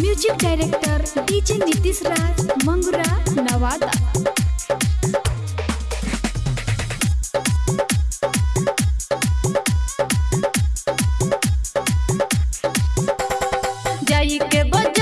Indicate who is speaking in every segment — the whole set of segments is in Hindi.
Speaker 1: music director DJ Nitish Raj Mangura Nawada
Speaker 2: जाई के बजरिया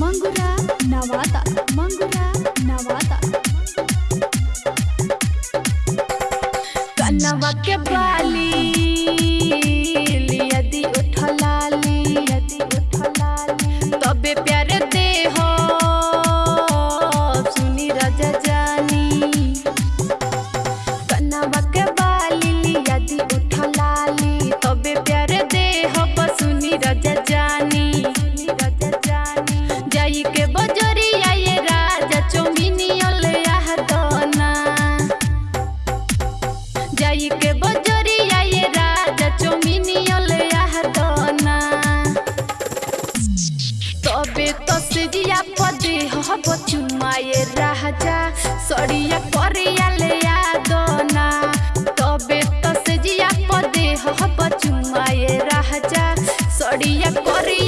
Speaker 2: मंगुरा के बाली के बजरिया राजा चोमिनी हदना तबे तो सजिया पदे राजा, सड़िया करिया पदे हब चुमाए राजा, सड़िया करिया